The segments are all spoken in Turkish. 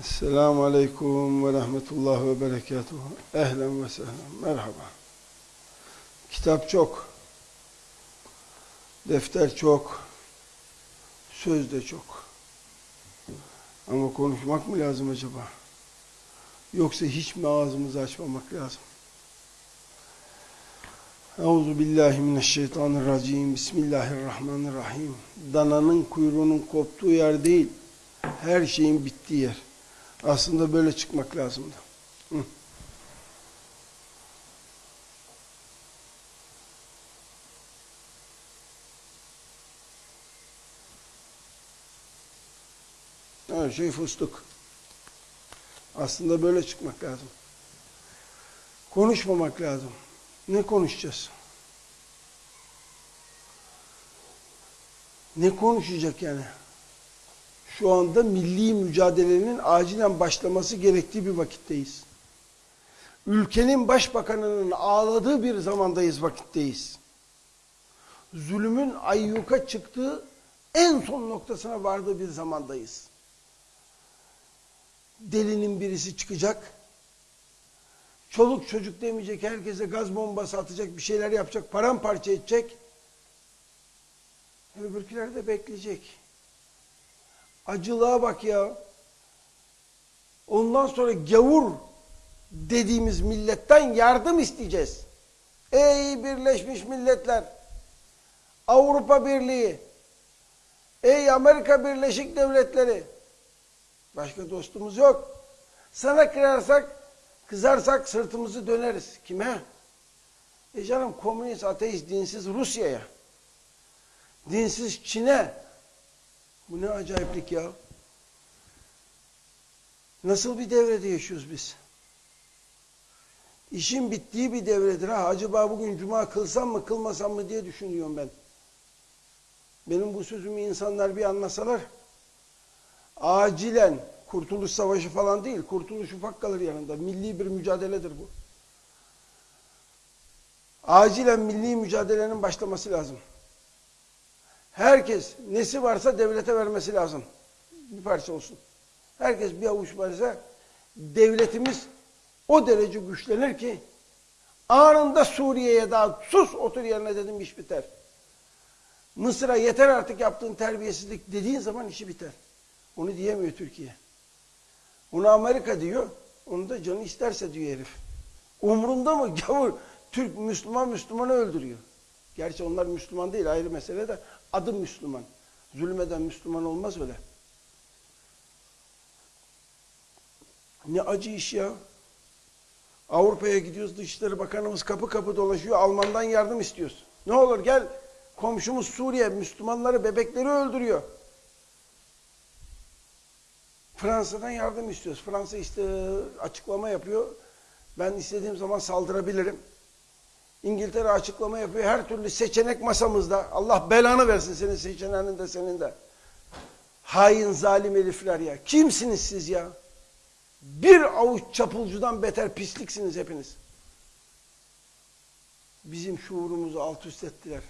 Esselamu Aleyküm ve Rahmetullah ve Berekatuhu. Ehlen ve sehlen. Merhaba. Kitap çok. Defter çok. Söz de çok. Ama konuşmak mı lazım acaba? Yoksa hiç mi ağzımızı açmamak lazım? Euzu billahi mineşşeytanirracim. Bismillahirrahmanirrahim. Dananın kuyruğunun koptuğu yer değil, her şeyin bittiği yer. Aslında böyle çıkmak lazımdı. Hı. Şey fıstık. Aslında böyle çıkmak lazım. Konuşmamak lazım. Ne konuşacağız? Ne konuşacak yani? Şu anda milli mücadelenin acilen başlaması gerektiği bir vakitteyiz. Ülkenin başbakanının ağladığı bir zamandayız, vakitteyiz. Zulümün ayyuka çıktığı en son noktasına vardığı bir zamandayız. Delinin birisi çıkacak, çoluk çocuk demeyecek, herkese gaz bombası atacak, bir şeyler yapacak, paramparça edecek. Öbürküler de bekleyecek. Acılığa bak ya. Ondan sonra gavur dediğimiz milletten yardım isteyeceğiz. Ey Birleşmiş Milletler, Avrupa Birliği, ey Amerika Birleşik Devletleri, başka dostumuz yok. Sana kırarsak, kızarsak sırtımızı döneriz. Kime? E canım komünist, ateist, dinsiz Rusya'ya. Dinsiz Çin'e. Bu ne acayiplik ya. Nasıl bir devrede yaşıyoruz biz? İşin bittiği bir devredir. Ha, acaba bugün cuma kılsam mı kılmasam mı diye düşünüyorum ben. Benim bu sözümü insanlar bir anlasalar acilen kurtuluş savaşı falan değil, kurtuluş ufak kalır yanında. Milli bir mücadeledir bu. Acilen milli mücadelenin başlaması lazım. Herkes nesi varsa devlete vermesi lazım. Bir parça olsun. Herkes bir avuç varsa devletimiz o derece güçlenir ki anında Suriye'ye daha sus otur yerine dedim iş biter. Mısır'a yeter artık yaptığın terbiyesizlik dediğin zaman işi biter. Onu diyemiyor Türkiye. Onu Amerika diyor. Onu da canı isterse diyor herif. Umrunda mı? Gavur Türk Müslüman Müslümanı öldürüyor. Gerçi onlar Müslüman değil ayrı mesele de adı Müslüman. Zulmeden Müslüman olmaz öyle. Ne acı iş ya. Avrupa'ya gidiyoruz Dışişleri Bakanımız kapı kapı dolaşıyor. Alman'dan yardım istiyoruz. Ne olur gel komşumuz Suriye Müslümanları bebekleri öldürüyor. Fransa'dan yardım istiyoruz. Fransa işte açıklama yapıyor. Ben istediğim zaman saldırabilirim. İngiltere açıklama yapıyor. Her türlü seçenek masamızda. Allah belanı versin senin seçeneğinin de senin de. Hain zalim herifler ya. Kimsiniz siz ya? Bir avuç çapulcudan beter pisliksiniz hepiniz. Bizim şuurumuzu alt üst ettiler.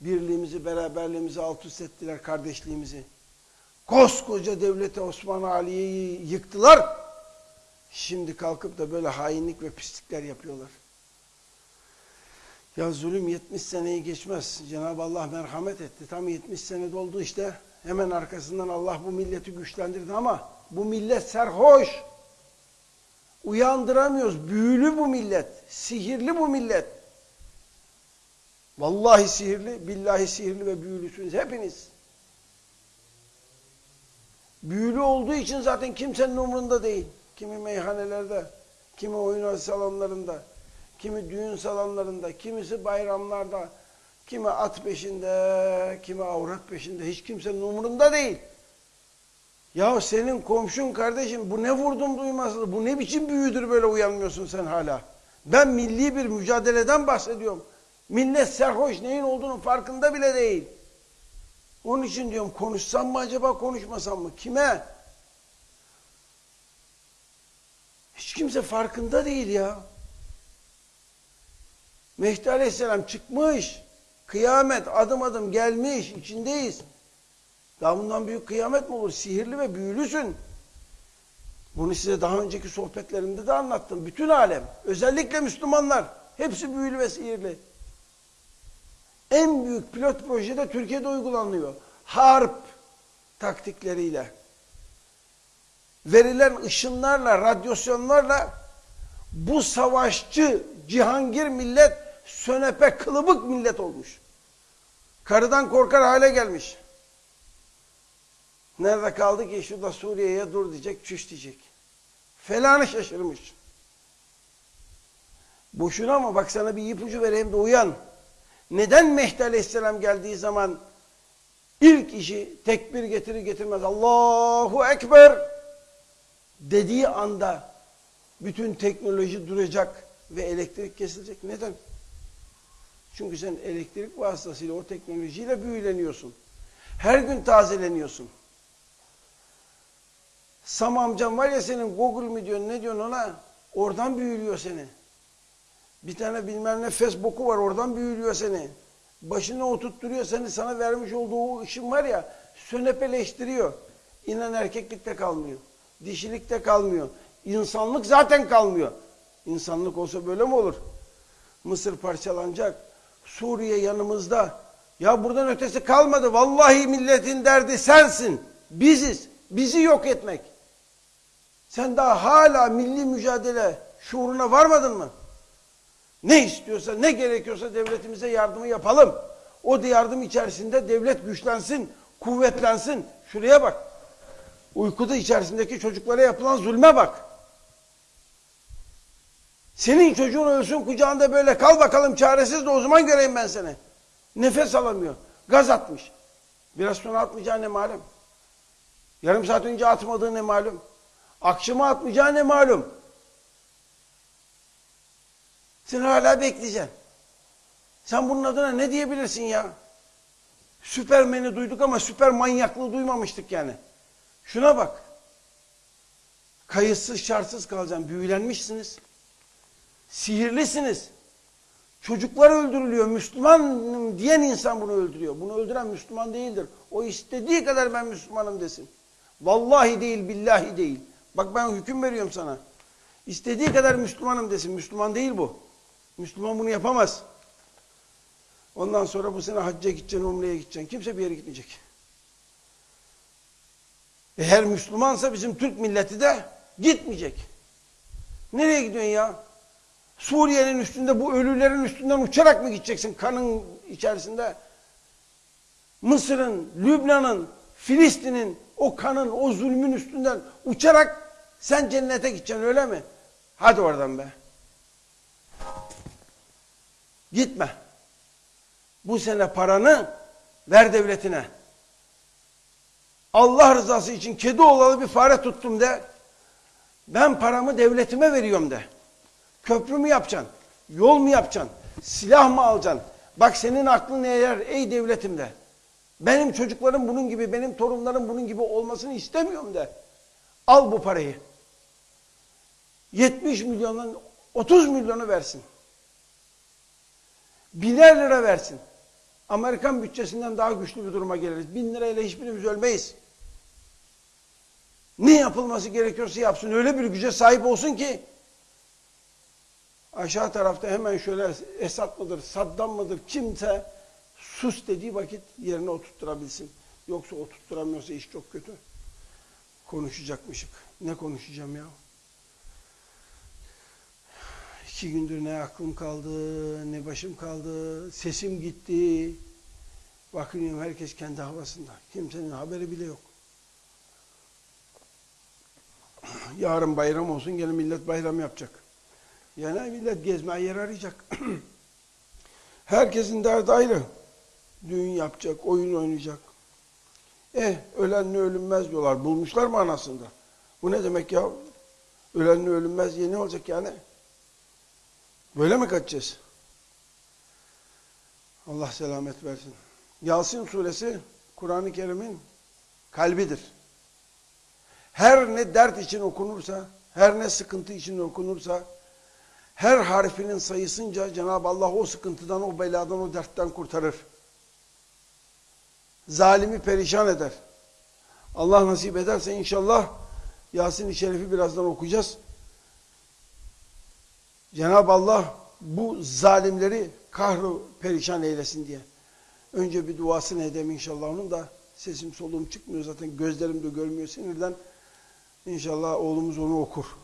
Birliğimizi, beraberliğimizi alt üst ettiler, kardeşliğimizi. Koskoca devlete Osman Aliye'yi yıktılar. Şimdi kalkıp da böyle hainlik ve pislikler yapıyorlar. Ya zulüm 70 seneyi geçmez. Cenab-ı Allah merhamet etti. Tam 70 sene doldu işte. Hemen arkasından Allah bu milleti güçlendirdi ama bu millet serhoş. Uyandıramıyoruz. Büyülü bu millet. Sihirli bu millet. Vallahi sihirli, billahi sihirli ve büyülüsünüz hepiniz. Büyülü olduğu için zaten kimsenin umurunda değil. Kimi meyhanelerde, kimi oyun salonlarında, kimi düğün salonlarında, kimisi bayramlarda, kimi at peşinde, kimi avrat peşinde. Hiç kimsenin umurunda değil. Ya senin komşun kardeşim bu ne vurdum duymazlığı, bu ne biçim büyüdür böyle uyanmıyorsun sen hala. Ben milli bir mücadeleden bahsediyorum. Millet serhoş neyin olduğunun farkında bile değil. Onun için diyorum konuşsam mı acaba konuşmasam mı? Kime? Hiç kimse farkında değil ya. Mehdi Aleyhisselam çıkmış. Kıyamet adım adım gelmiş. içindeyiz. Daha bundan büyük kıyamet mi olur? Sihirli ve büyülüsün. Bunu size daha önceki sohbetlerimde de anlattım. Bütün alem, özellikle Müslümanlar, hepsi büyülü ve sihirli. En büyük pilot projede Türkiye'de uygulanıyor. Harp taktikleriyle. Verilen ışınlarla, radyasyonlarla bu savaşçı cihangir millet sönepe kılıbık millet olmuş. Karıdan korkar hale gelmiş. Nerede kaldı ki şurada Suriye'ye dur diyecek, çüş diyecek. Felanı şaşırmış. Boşuna ama bak sana bir ipucu vereyim de uyan. Neden Mehdi Aleyhisselam geldiği zaman ilk işi tekbir getirir getirmez Allahu Ekber dediği anda bütün teknoloji duracak ve elektrik kesilecek. Neden? Çünkü sen elektrik vasıtasıyla o teknolojiyle büyüleniyorsun. Her gün tazeleniyorsun. Sam amcam var ya senin Google mi diyorsun ne diyorsun ona? Oradan büyülüyor seni. Bir tane bilmem ne Facebook'u var oradan büyülüyor seni. Başına oturtturuyor seni sana vermiş olduğu o ışın var ya sönepeleştiriyor. İnan erkeklikte kalmıyor. Dişilikte kalmıyor. İnsanlık zaten kalmıyor. İnsanlık olsa böyle mi olur? Mısır parçalanacak. Suriye yanımızda. Ya buradan ötesi kalmadı. Vallahi milletin derdi sensin. Biziz. Bizi yok etmek. Sen daha hala milli mücadele şuuruna varmadın mı? Ne istiyorsa, ne gerekiyorsa devletimize yardımı yapalım. O yardım içerisinde devlet güçlensin, kuvvetlensin. Şuraya bak. Uykuda içerisindeki çocuklara yapılan zulme bak. Senin çocuğun ölsün kucağında böyle kal bakalım çaresiz de o zaman göreyim ben seni. Nefes alamıyor. Gaz atmış. Biraz sonra atmayacağı ne malum. Yarım saat önce atmadığı ne malum. Akşama atmayacağı ne malum. Sen hala bekleyeceksin. Sen bunun adına ne diyebilirsin ya? Süpermen'i duyduk ama süper manyaklığı duymamıştık yani. Şuna bak. Kayıtsız şartsız kalacaksın. Büyülenmişsiniz. Sihirlisiniz. Çocuklar öldürülüyor. Müslüman diyen insan bunu öldürüyor. Bunu öldüren Müslüman değildir. O istediği kadar ben Müslümanım desin. Vallahi değil, billahi değil. Bak ben hüküm veriyorum sana. İstediği kadar Müslümanım desin. Müslüman değil bu. Müslüman bunu yapamaz. Ondan sonra bu sene hacca gideceksin, umreye gideceksin. Kimse bir yere gitmeyecek. Eğer Müslümansa bizim Türk milleti de gitmeyecek. Nereye gidiyorsun ya? Suriye'nin üstünde bu ölülerin üstünden uçarak mı gideceksin kanın içerisinde? Mısır'ın, Lübnan'ın, Filistin'in o kanın, o zulmün üstünden uçarak sen cennete gideceksin öyle mi? Hadi oradan be. Gitme. Bu sene paranı ver devletine. Allah rızası için kedi olalı bir fare tuttum de. Ben paramı devletime veriyorum de. Köprü mü yapacaksın? Yol mu yapacaksın? Silah mı alacaksın? Bak senin aklın eğer ey devletim de. Benim çocuklarım bunun gibi, benim torunlarım bunun gibi olmasını istemiyorum de. Al bu parayı. 70 milyondan 30 milyonu versin. Biner lira versin. Amerikan bütçesinden daha güçlü bir duruma geliriz. Bin lirayla hiçbirimiz ölmeyiz. Ne yapılması gerekiyorsa yapsın. Öyle bir güce sahip olsun ki aşağı tarafta hemen şöyle Esad mıdır, Saddam mıdır kimse sus dediği vakit yerine oturtturabilsin. Yoksa oturtturamıyorsa iş çok kötü. Konuşacakmışık. Ne konuşacağım ya? İki gündür ne aklım kaldı, ne başım kaldı, sesim gitti. Bakıyorum herkes kendi havasında. Kimsenin haberi bile yok. Yarın bayram olsun gene millet bayram yapacak. Yani millet gezmeye yer arayacak. Herkesin derdi ayrı. Düğün yapacak, oyun oynayacak. Eh ölenle ölünmez diyorlar. Bulmuşlar mı anasında? Bu ne demek ya? Ölenle ölünmez diye ne olacak yani? Böyle mi kaçacağız? Allah selamet versin. Yasin suresi Kur'an-ı Kerim'in kalbidir. Her ne dert için okunursa, her ne sıkıntı için okunursa, her harfinin sayısınca Cenab-ı Allah o sıkıntıdan, o beladan, o dertten kurtarır. Zalimi perişan eder. Allah nasip ederse inşallah Yasin-i Şerif'i birazdan okuyacağız. Cenab-ı Allah bu zalimleri kahru perişan eylesin diye. Önce bir duasını edeyim inşallah onun da sesim soluğum çıkmıyor zaten gözlerim de görmüyor sinirden. İnşallah oğlumuz onu okur.